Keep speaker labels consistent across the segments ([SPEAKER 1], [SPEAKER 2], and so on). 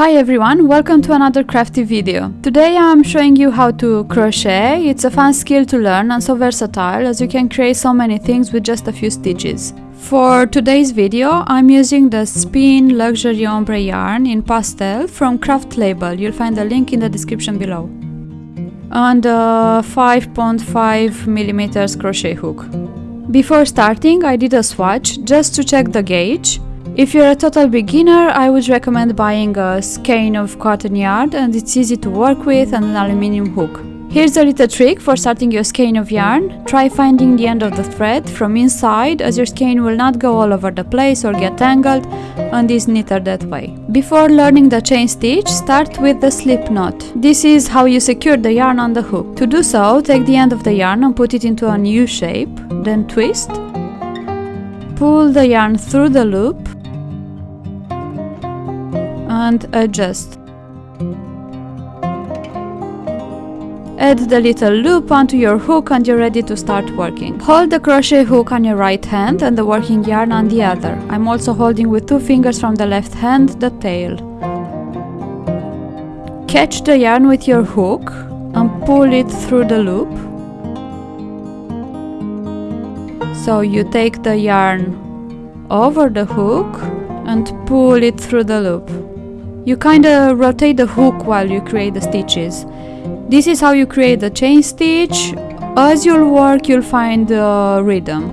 [SPEAKER 1] Hi everyone, welcome to another crafty video. Today I'm showing you how to crochet. It's a fun skill to learn and so versatile as you can create so many things with just a few stitches. For today's video I'm using the Spin Luxury Ombre yarn in pastel from Craft Label. You'll find the link in the description below. And a 5.5 millimeters crochet hook. Before starting I did a swatch just to check the gauge if you're a total beginner, I would recommend buying a skein of cotton yarn and it's easy to work with and an aluminium hook. Here's a little trick for starting your skein of yarn. Try finding the end of the thread from inside as your skein will not go all over the place or get tangled and is neater that way. Before learning the chain stitch, start with the slip knot. This is how you secure the yarn on the hook. To do so, take the end of the yarn and put it into an U shape, then twist. Pull the yarn through the loop and adjust. Add the little loop onto your hook and you're ready to start working. Hold the crochet hook on your right hand and the working yarn on the other. I'm also holding with two fingers from the left hand the tail. Catch the yarn with your hook and pull it through the loop. So you take the yarn over the hook and pull it through the loop. You kinda rotate the hook while you create the stitches. This is how you create the chain stitch. As you'll work, you'll find the rhythm.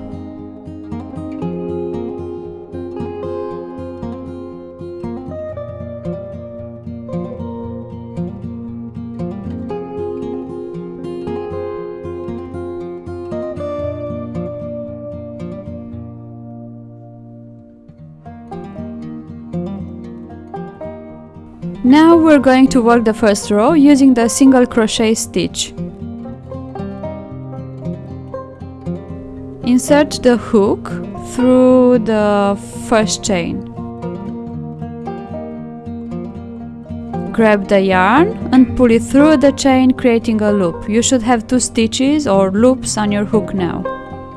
[SPEAKER 1] We're going to work the first row using the single crochet stitch. Insert the hook through the first chain. Grab the yarn and pull it through the chain creating a loop. You should have two stitches or loops on your hook now.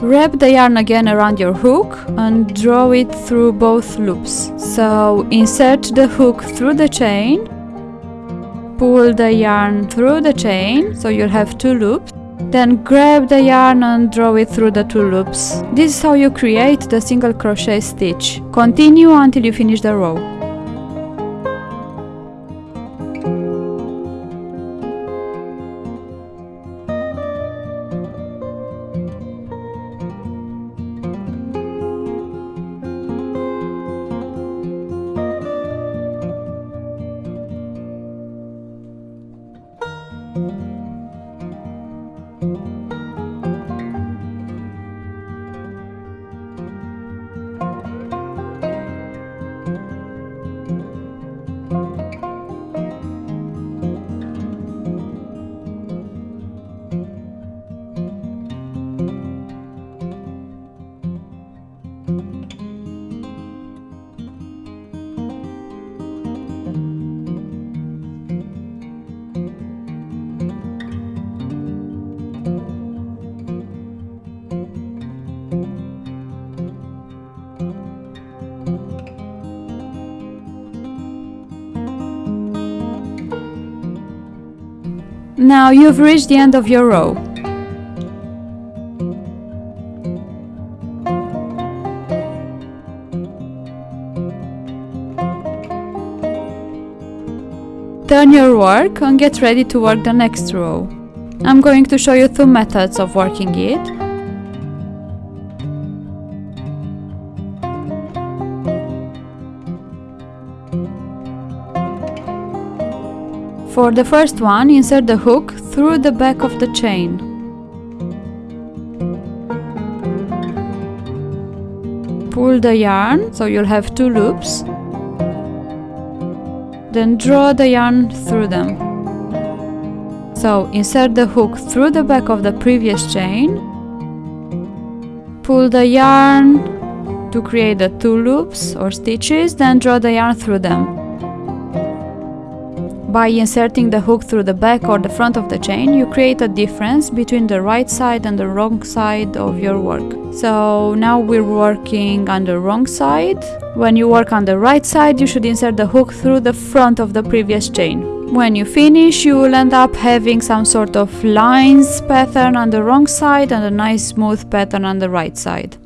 [SPEAKER 1] Wrap the yarn again around your hook and draw it through both loops. So insert the hook through the chain, pull the yarn through the chain, so you'll have two loops. Then grab the yarn and draw it through the two loops. This is how you create the single crochet stitch. Continue until you finish the row. Now you've reached the end of your row. Turn your work and get ready to work the next row. I'm going to show you two methods of working it. For the first one, insert the hook through the back of the chain. Pull the yarn, so you'll have two loops. Then draw the yarn through them. So insert the hook through the back of the previous chain. Pull the yarn to create the two loops or stitches, then draw the yarn through them. By inserting the hook through the back or the front of the chain, you create a difference between the right side and the wrong side of your work. So now we're working on the wrong side. When you work on the right side, you should insert the hook through the front of the previous chain. When you finish, you will end up having some sort of lines pattern on the wrong side and a nice smooth pattern on the right side.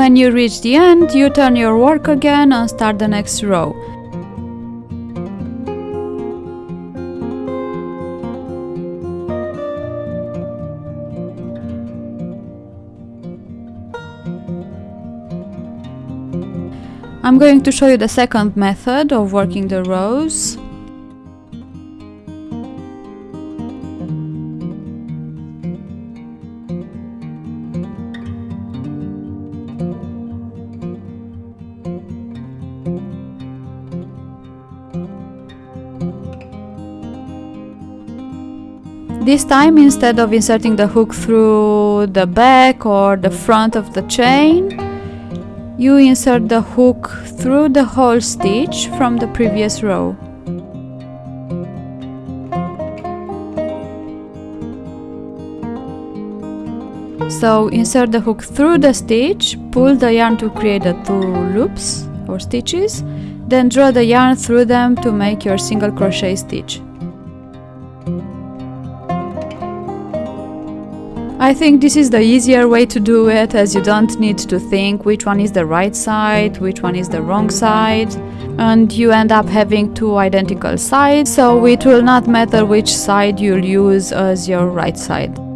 [SPEAKER 1] When you reach the end, you turn your work again and start the next row. I'm going to show you the second method of working the rows. This time instead of inserting the hook through the back or the front of the chain, you insert the hook through the whole stitch from the previous row. So insert the hook through the stitch, pull the yarn to create the two loops or stitches, then draw the yarn through them to make your single crochet stitch. I think this is the easier way to do it as you don't need to think which one is the right side, which one is the wrong side and you end up having two identical sides so it will not matter which side you'll use as your right side.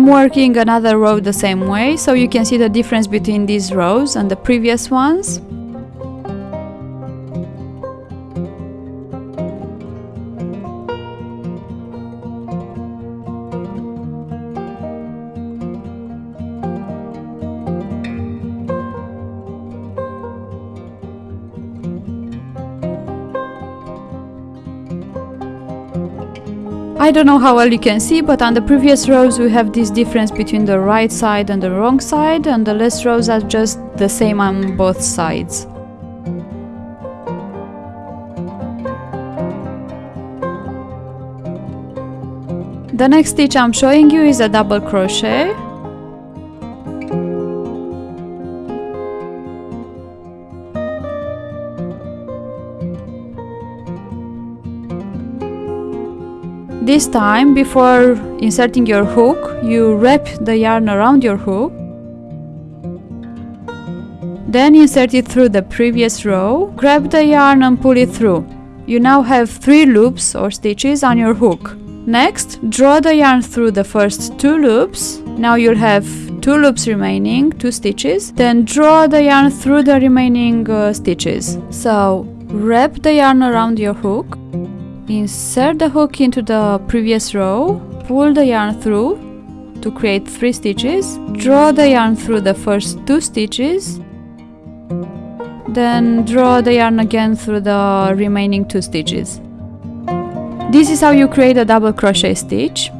[SPEAKER 1] I'm working another row the same way, so you can see the difference between these rows and the previous ones. I don't know how well you can see, but on the previous rows we have this difference between the right side and the wrong side, and the last rows are just the same on both sides. The next stitch I'm showing you is a double crochet This time, before inserting your hook, you wrap the yarn around your hook. Then insert it through the previous row, grab the yarn and pull it through. You now have 3 loops or stitches on your hook. Next, draw the yarn through the first 2 loops. Now you'll have 2 loops remaining, 2 stitches. Then draw the yarn through the remaining uh, stitches. So, wrap the yarn around your hook Insert the hook into the previous row, pull the yarn through to create 3 stitches, draw the yarn through the first 2 stitches, then draw the yarn again through the remaining two stitches. This is how you create a double crochet stitch.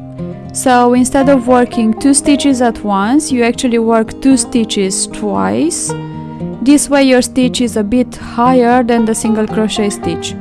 [SPEAKER 1] So instead of working two stitches at once, you actually work two stitches twice. This way your stitch is a bit higher than the single crochet stitch.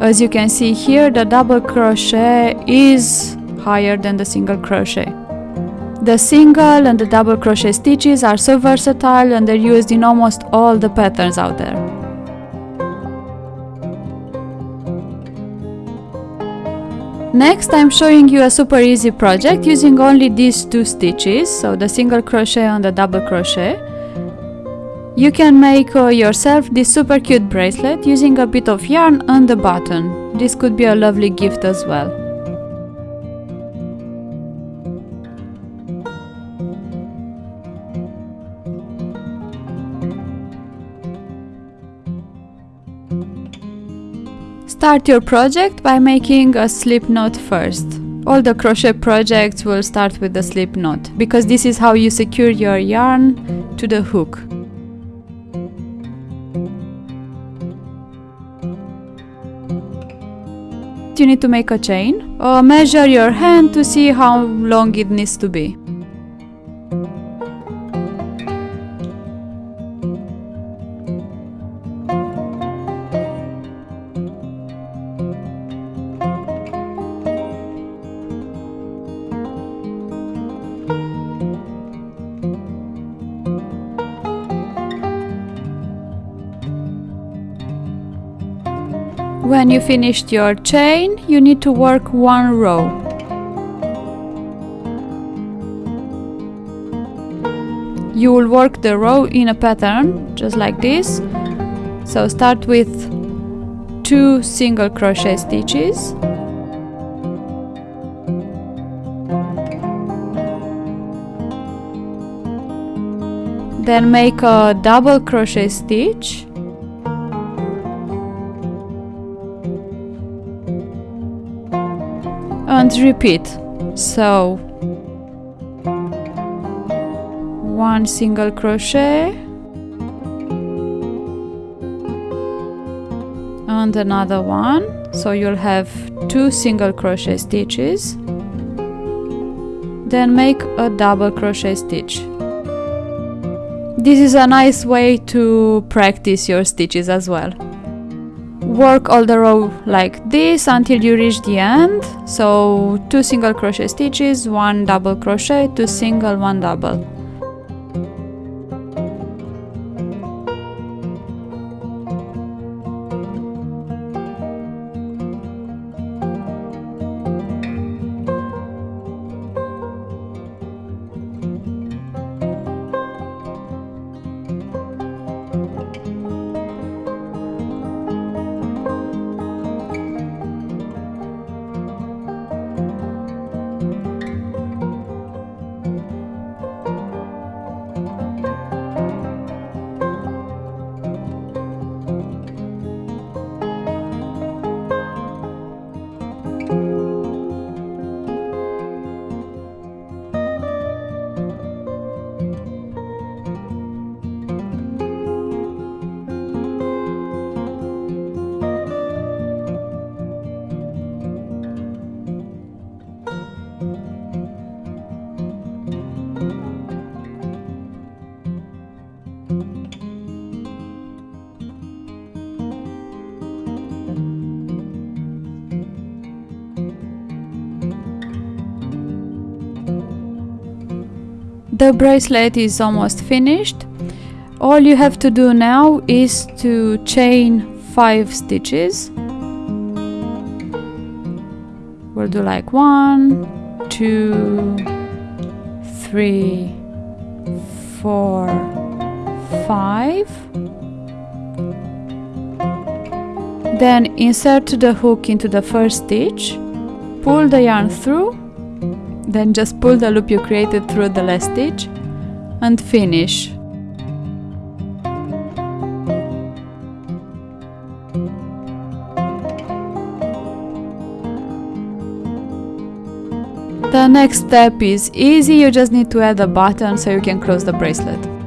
[SPEAKER 1] As you can see here, the double crochet is higher than the single crochet. The single and the double crochet stitches are so versatile and they're used in almost all the patterns out there. Next I'm showing you a super easy project using only these two stitches, so the single crochet and the double crochet. You can make uh, yourself this super cute bracelet using a bit of yarn and the button. This could be a lovely gift as well. Start your project by making a slip knot first. All the crochet projects will start with the slip knot because this is how you secure your yarn to the hook. You need to make a chain. Uh, measure your hand to see how long it needs to be. When you finished your chain, you need to work one row. You will work the row in a pattern, just like this. So start with two single crochet stitches. Then make a double crochet stitch and repeat. So one single crochet and another one. So you'll have two single crochet stitches. Then make a double crochet stitch. This is a nice way to practice your stitches as well work all the row like this until you reach the end. So two single crochet stitches one double crochet two single one double the bracelet is almost finished. All you have to do now is to chain 5 stitches. We'll do like one two three four five. Then insert the hook into the first stitch. Pull the yarn through then just pull the loop you created through the last stitch and finish The next step is easy, you just need to add a button so you can close the bracelet.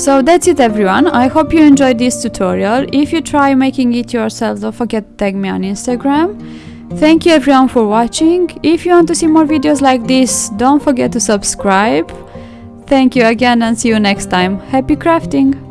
[SPEAKER 1] So that's it everyone, I hope you enjoyed this tutorial. If you try making it yourself, don't forget to tag me on Instagram. Thank you everyone for watching. If you want to see more videos like this, don't forget to subscribe. Thank you again and see you next time. Happy crafting!